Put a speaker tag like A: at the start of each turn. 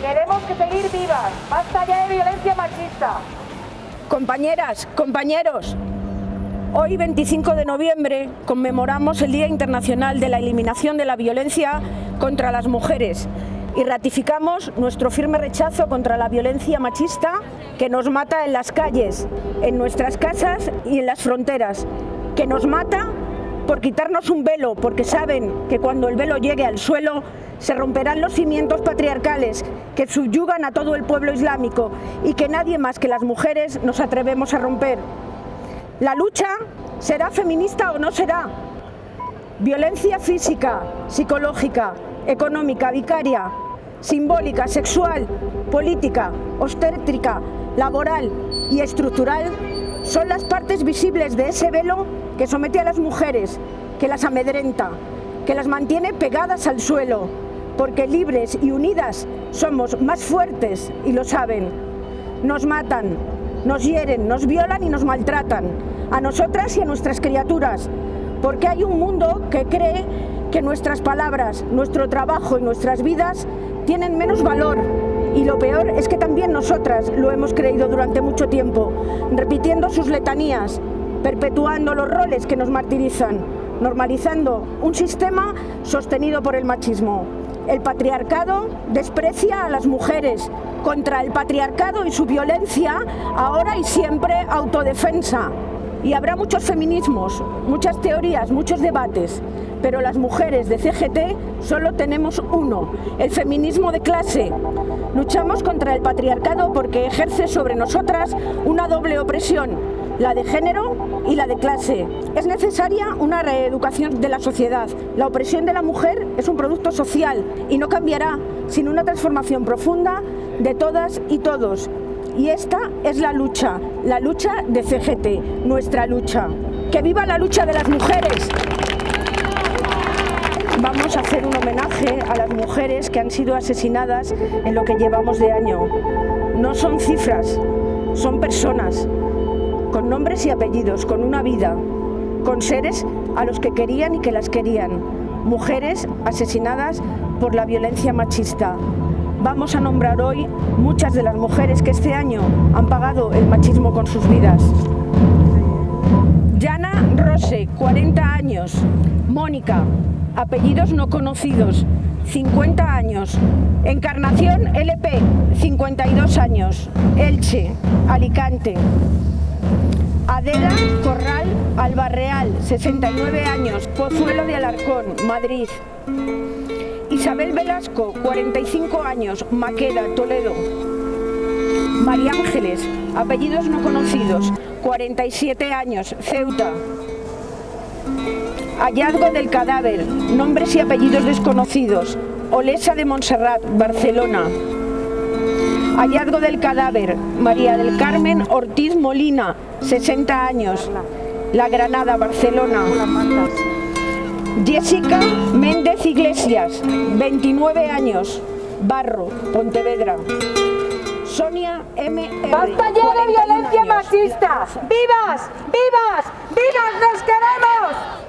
A: Queremos que seguir vivas. Basta ya de violencia machista.
B: Compañeras, compañeros, hoy 25 de noviembre conmemoramos el Día Internacional de la Eliminación de la Violencia contra las Mujeres y ratificamos nuestro firme rechazo contra la violencia machista que nos mata en las calles, en nuestras casas y en las fronteras, que nos mata por quitarnos un velo, porque saben que cuando el velo llegue al suelo se romperán los cimientos patriarcales que subyugan a todo el pueblo islámico y que nadie más que las mujeres nos atrevemos a romper. La lucha será feminista o no será. Violencia física, psicológica, económica, vicaria, simbólica, sexual, política, obstétrica, laboral y estructural son las partes visibles de ese velo que somete a las mujeres, que las amedrenta, que las mantiene pegadas al suelo, porque libres y unidas somos más fuertes y lo saben. Nos matan, nos hieren, nos violan y nos maltratan, a nosotras y a nuestras criaturas, porque hay un mundo que cree que nuestras palabras, nuestro trabajo y nuestras vidas tienen menos valor y lo peor es que también nosotras lo hemos creído durante mucho tiempo, repitiendo sus letanías, perpetuando los roles que nos martirizan, normalizando un sistema sostenido por el machismo. El patriarcado desprecia a las mujeres, contra el patriarcado y su violencia, ahora y siempre autodefensa. Y habrá muchos feminismos, muchas teorías, muchos debates, pero las mujeres de CGT solo tenemos uno, el feminismo de clase. Luchamos contra el patriarcado porque ejerce sobre nosotras una doble opresión, la de género y la de clase. Es necesaria una reeducación de la sociedad. La opresión de la mujer es un producto social y no cambiará sin una transformación profunda de todas y todos. Y esta es la lucha, la lucha de CGT, nuestra lucha. ¡Que viva la lucha de las mujeres! Vamos a hacer un homenaje a las mujeres que han sido asesinadas en lo que llevamos de año. No son cifras, son personas, con nombres y apellidos, con una vida, con seres a los que querían y que las querían. Mujeres asesinadas por la violencia machista. Vamos a nombrar hoy muchas de las mujeres que este año han pagado el machismo con sus vidas. Yana Rose, 40 años. Mónica, apellidos no conocidos, 50 años. Encarnación LP, 52 años. Elche, Alicante. Adela Corral Albarreal, 69 años. Pozuelo de Alarcón, Madrid. Isabel Velasco, 45 años, Maqueda, Toledo. María Ángeles, apellidos no conocidos, 47 años, Ceuta. Hallazgo del cadáver, nombres y apellidos desconocidos, Olesa de Montserrat, Barcelona. Hallazgo del cadáver, María del Carmen Ortiz Molina, 60 años, La Granada, Barcelona. Jessica Méndez Iglesias, 29 años, Barro, Pontevedra. Sonia M.
A: ¡Basta ya de violencia machista! ¡Vivas! ¡Vivas! ¡Vivas! ¡Nos queremos!